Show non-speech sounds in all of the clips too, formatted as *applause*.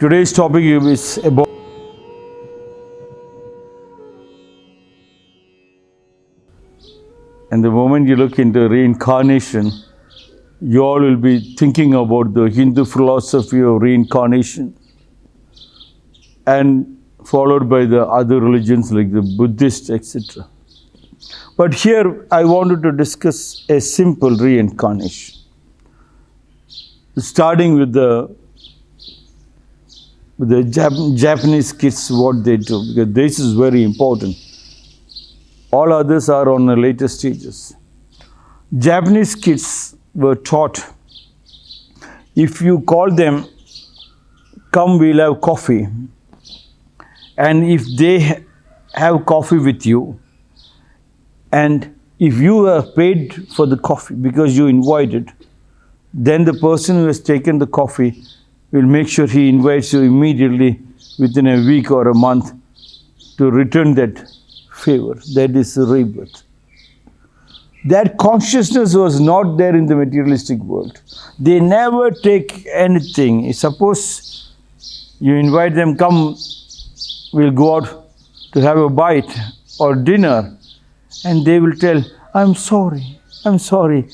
Today's topic is about and the moment you look into reincarnation, you all will be thinking about the Hindu philosophy of reincarnation and followed by the other religions like the Buddhist, etc. But here I wanted to discuss a simple reincarnation. Starting with the the Jap- Japanese kids, what they do, because this is very important. All others are on the later stages. Japanese kids were taught if you call them, come, we'll have coffee. And if they have coffee with you, and if you have paid for the coffee because you invited, then the person who has taken the coffee will make sure he invites you immediately within a week or a month to return that favor. That is rebirth. That consciousness was not there in the materialistic world. They never take anything. Suppose you invite them, come, we'll go out to have a bite or dinner, and they will tell, I'm sorry, I'm sorry,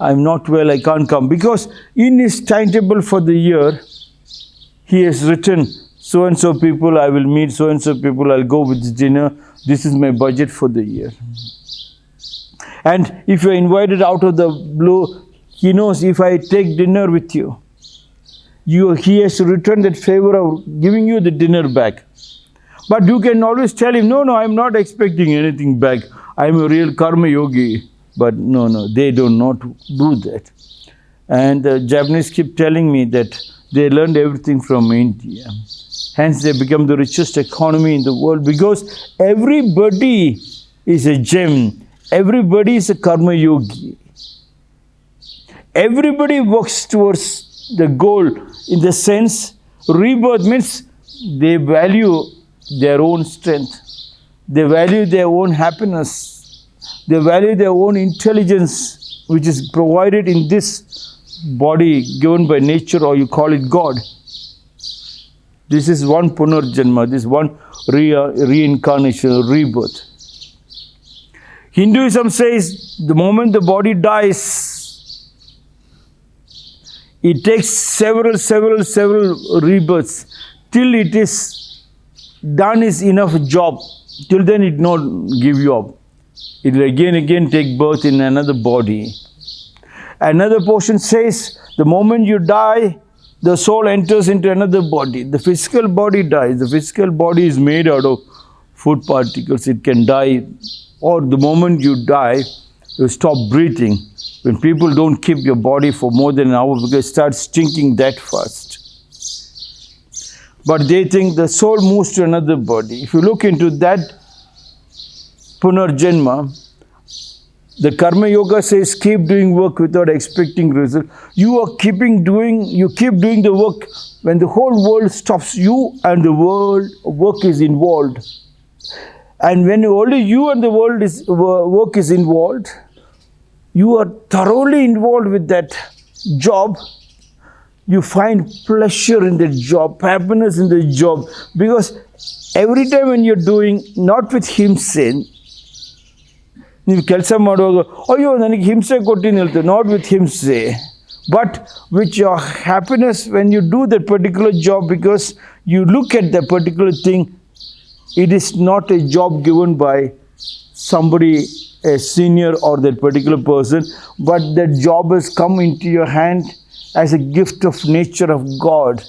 I'm not well, I can't come. Because in his timetable for the year, he has written so and so people I will meet, so and so people I'll go with dinner. This is my budget for the year. And if you're invited out of the blue, he knows if I take dinner with you, you he has to return that favor of giving you the dinner back. But you can always tell him, no, no, I'm not expecting anything back. I'm a real karma yogi. But no, no, they do not do that. And the Japanese keep telling me that they learned everything from India. Hence, they become the richest economy in the world because everybody is a gem. Everybody is a karma yogi. Everybody works towards the goal in the sense rebirth means they value their own strength, they value their own happiness, they value their own intelligence, which is provided in this body given by nature, or you call it God. This is one punarjanma, this one re- reincarnation, rebirth. Hinduism says the moment the body dies, it takes several, several, several rebirths till it is done is enough job. Till then it not give you up. It will again, again take birth in another body. Another portion says the moment you die, the soul enters into another body. The physical body dies. The physical body is made out of food particles. It can die. Or the moment you die, you stop breathing. When people don't keep your body for more than an hour because it starts stinking that fast. But they think the soul moves to another body. If you look into that punarjanma, the karma yoga says keep doing work without expecting result. You are keeping doing, you keep doing the work when the whole world stops you and the world work is involved. And when only you and the world is work is involved, you are thoroughly involved with that job. You find pleasure in the job, happiness in the job, because every time when you're doing not with ಹಿಂಸೆ ನೀವು ಕೆಲಸ ಮಾಡುವಾಗ ಅಯ್ಯೋ ನನಗೆ ಹಿಂಸೆ ಕೊಟ್ಟಿನ ಹೇಳ್ತೇವೆ not with ಹಿಂಸೆ but which your happiness when you do that particular job because you look at the particular thing it is not a job given by somebody a senior or that particular person but that job has come into your hand as a gift of nature of god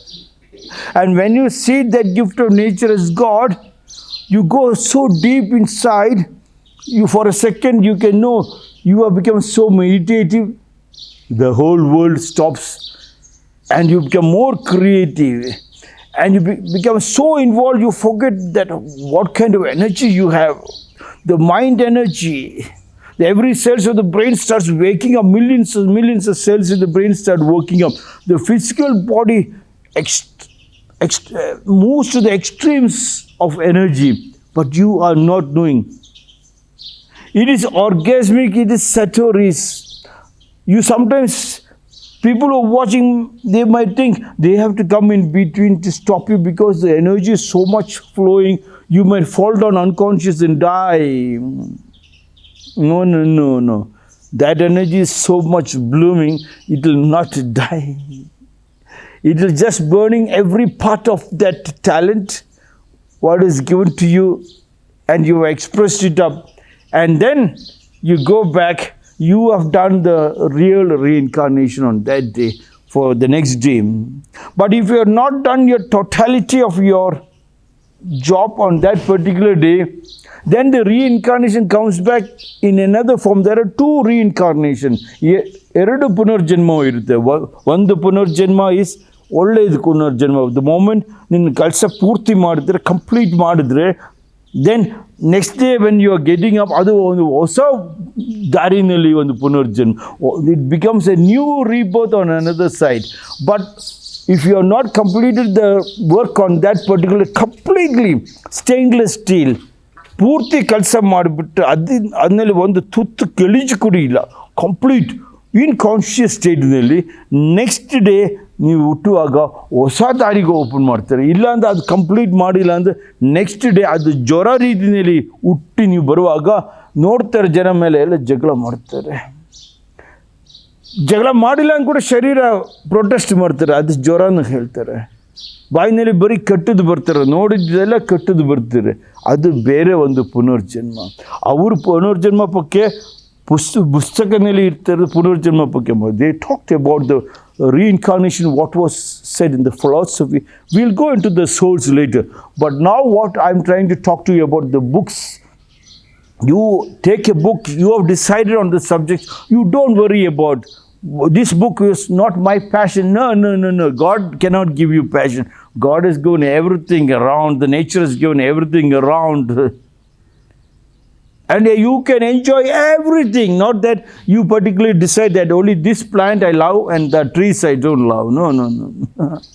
and when you see that gift of nature as god you go so deep inside you for a second you can know you have become so meditative the whole world stops and you become more creative and you be, become so involved you forget that what kind of energy you have. The mind energy every cells of the brain starts waking up millions and millions of cells in the brain start working up. The physical body uh, moves to the extremes of energy but you are not knowing it is orgasmic it is satori you sometimes People who are watching, they might think they have to come in between to stop you because the energy is so much flowing. You might fall down unconscious and die. No, no, no, no. That energy is so much blooming, it will not *laughs* die. It is just burning every part of that talent, what is given to you, and you expressed it up And then you go back, you have done the real reincarnation on that day for the next day. But if you have not done your totality of your job on that particular day, then the reincarnation comes back in another form. There are two reincarnation. A- ಎರಡು ಪುನರ್ಜನ್ಮ ಇರುತ್ತೆ ವ- ಒಂದು ಪುನರ್ಜನ್ಮ is ಒಳ್ಳೆಯದು ಪುನರ್ಜನ್ಮ the moment ನಿನ್ನ ಕೆಲಸ ಪೂರ್ತಿ ಮಾಡಿದ್ರೆ complete ಮಾಡಿದ್ರೆ then next day when you are getting up ಅದು ಒಂದು ಹೊಸ ದಾರಿನಲ್ಲಿ ಒಂದು ಪುನರ್ಜನ್ಮ. It becomes a new rebirth on another side but if you have not completed the work on that particular completely stainless steel, ಪೂರ್ತಿ ಕೆಲಸ ಮಾಡಿಬಿಟ್ಟು ಅದು ಅದನ್ನಲ್ಲಿ ಒಂದು ತುತ್ತು ಕೆಳಿಜು ಕೂಡ ಇಲ್ಲ ಕಂಪ್ಲೀಟ್ ಇನ್ ಕಾನ್ಷಿಯಸ್ ಸ್ಟೇಟ್ನಲ್ಲಿ ನೆಕ್ಸ್ಟ್ ಡೇ ನೀವು ಹುಟ್ಟುವಾಗ ಹೊಸ ದಾರಿಗೆ ಓಪನ್ ಮಾಡ್ತಾರೆ. ಇಲ್ಲಾಂದ್ರೆ ಅದು ಕಂಪ್ಲೀಟ್ ಮಾಡಿಲ್ಲ ಅಂದರೆ ನೆಕ್ಸ್ಟ್ ಡೇ ಅದು ಜ್ವರ ರೀತಿಯಲ್ಲಿ ಹುಟ್ಟಿ ನೀವು ಬರುವಾಗ ನೋಡ್ತಾರೆ ಜನ ಮೇಲೆ ಎಲ್ಲ ಜಗಳ ಮಾಡ್ತಾರೆ. ಜಗಳ ಮಾಡಿಲ್ಲ ಅಂತ ಕೂಡ ಶರೀರ ಪ್ರೊಟೆಸ್ಟ್ ಮಾಡ್ತಾರೆ. ಅದು ಜ್ವರನ ಹೇಳ್ತಾರೆ. ಬಾಯಿನಲ್ಲಿ ಬರೀ ಕೆಟ್ಟದ್ದು ಬರ್ತಾರೆ. ನೋಡಿದ್ದೆಲ್ಲ ಕೆಟ್ಟದ್ದು ಬರ್ತಾರೆ. ಅದು ಬೇರೆ ಒಂದು ಪುನರ್ಜನ್ಮ. ಅವರು ಪುನರ್ಜನ್ಮ ಪಕ್ಕೆ ಪುಸ್ತ ಪುಸ್ತಕದಲ್ಲಿ ಇರ್ತಾರೆ ಪುನರ್ಜನ್ಮ ಪಕ್ಕೆ they talked about the reincarnation what was said in the philosophy. We'll go into the souls later. But now what i'm trying to talk to you about the books. You take a book you have decided on the subject you don't worry about this book is not my passion. No no no no. God cannot give you passion. God has given everything around. The nature has given everything around *laughs* and uh, you can enjoy everything. Not that you particularly decide that only this plant i love and the trees i don't love. No no no. *laughs*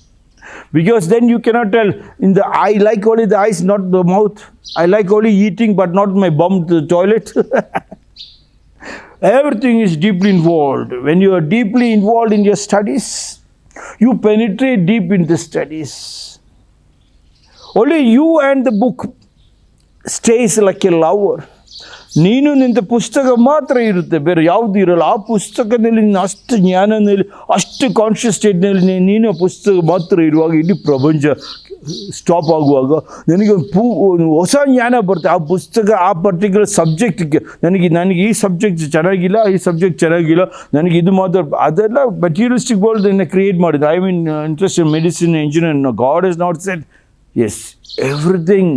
Because then you cannot tell. In the i like only the eyes not the mouth. I like only eating but not my bum to the toilet. *laughs* Everything is deeply involved. When you are deeply involved in your studies you penetrate deep in the studies. Only you and the book stays like a lover ನೀನು ನಿಂತ ಪುಸ್ತಕ ಮಾತ್ರ ಇರುತ್ತೆ, ಬೇರೆ ಯಾವುದು ಇರಲ್ಲ. ಆ ಪುಸ್ತಕದಲ್ಲಿ ನೀನು ಅಷ್ಟು ಜ್ಞಾನದಲ್ಲಿ, ಅಷ್ಟು ಕಾನ್ಷಿಯಸ್ ಸ್ಟೇಟ್ನಲ್ಲಿ ನೀನು ಪುಸ್ತಕ ಮಾತ್ರ ಇರುವಾಗ ಇಡೀ ಪ್ರಪಂಚ ಸ್ಟಾಪ್ ಆಗುವಾಗ ನನಗೆ ಪೂ ಹೊಸ ಜ್ಞಾನ ಬರುತ್ತೆ. ಆ ಪುಸ್ತಕ, ಆ ಪರ್ಟಿಕ್ಯುಲರ್ ಸಬ್ಜೆಕ್ಟ್ಗೆ ನನಗೆ ನನಗೆ ಈ ಸಬ್ಜೆಕ್ಟ್ ಚೆನ್ನಾಗಿಲ್ಲ, ಈ ಸಬ್ಜೆಕ್ಟ್ ಚೆನ್ನಾಗಿಲ್ಲ. ನನಗೆ ಇದು ಮಾತ್ರ ಅದೆಲ್ಲ ಮೆಟೀರಿಯಲಿಸ್ಟಿಕ್ ವರ್ಲ್ಡ್ ಕ್ರಿಯೇಟ್ ಮಾಡಿದೆ. I mean interest in medicine engineer god is not set as everything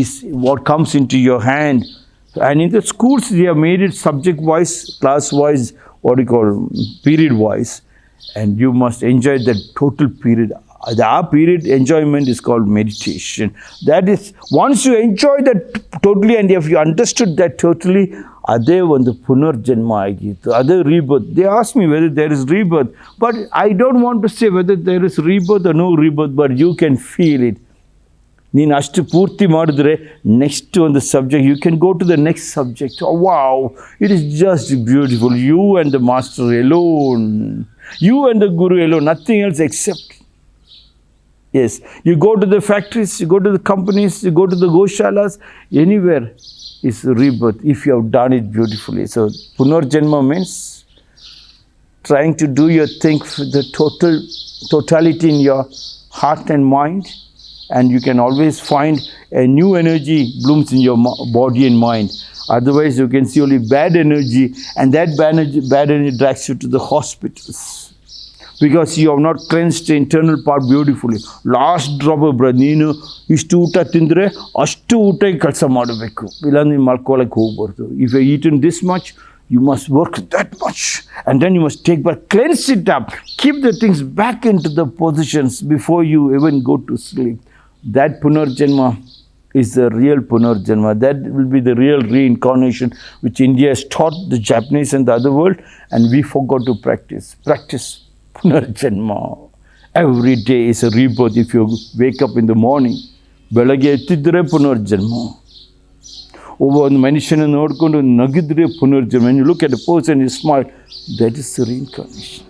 is what comes into your hand. And in the schools, they have made it subject wise, class wise, what do you call period wise. And you must enjoy that total period. The our period enjoyment is called meditation. That is, once you enjoy that totally, and if you understood that totally, ಅದೇ ಒಂದು ಪುನರ್ಜನ್ಮ ಆಗಿತ್ತು ಅದೇ rebirth they ask me weather there is rebirth but I don't want to say whether there is rebirth no rebirth but you can feel it ನೀನು ಅಷ್ಟು ಪೂರ್ತಿ ಮಾಡಿದ್ರೆ next ಒಂದು subject you can go to the next subject wow it is just beautiful you and the master alone you and the guru alone nothing else accept Yes, you go to the factories, you go to the companies, you go to the goshalas, anywhere is rebirth if you have done it beautifully. So, Punarjanma means trying to do your thing with the total totality in your heart and mind, and you can always find a new energy blooms in your mo- body and mind. Otherwise, you can see only bad energy, and that bad energy, bad energy drags you to the hospitals because you have not cleansed the internal part beautifully. Last drop ಬ್ರ ನೀನು ಇಷ್ಟು ಊಟ ತಿಂದರೆ ಅಷ್ಟು ಊಟಕ್ಕೆ ಕೆಲಸ ಮಾಡಬೇಕು ಇಲ್ಲ ನೀನು ಮಲ್ಕೊಳ್ಳೋಕೆ ಹೋಗ್ಬಾರ್ದು if you eat in this much you must work that much and then you must take but cleanse it up keep the things back in to the positions before you ಎವನ್ go to sleep that Punarjanma is the real Punarjanma. That will be the real reincarnation which India has taught the Japanese and the other world, and we forgot to practice. Practice Punarjanma. Every day is a rebirth if you wake up in the morning. ಬೆಳಗ್ಗೆ ಎತ್ತಿದ್ರೆ ಪುನರ್ಜನ್ಮ ಒಬ್ಬ ಒಂದು ಮನುಷ್ಯನ ನೋಡಿಕೊಂಡು ನಗಿದ್ರೆ ಪುನರ್ಜನ್ಮ you look at person is smart that is the reincarnation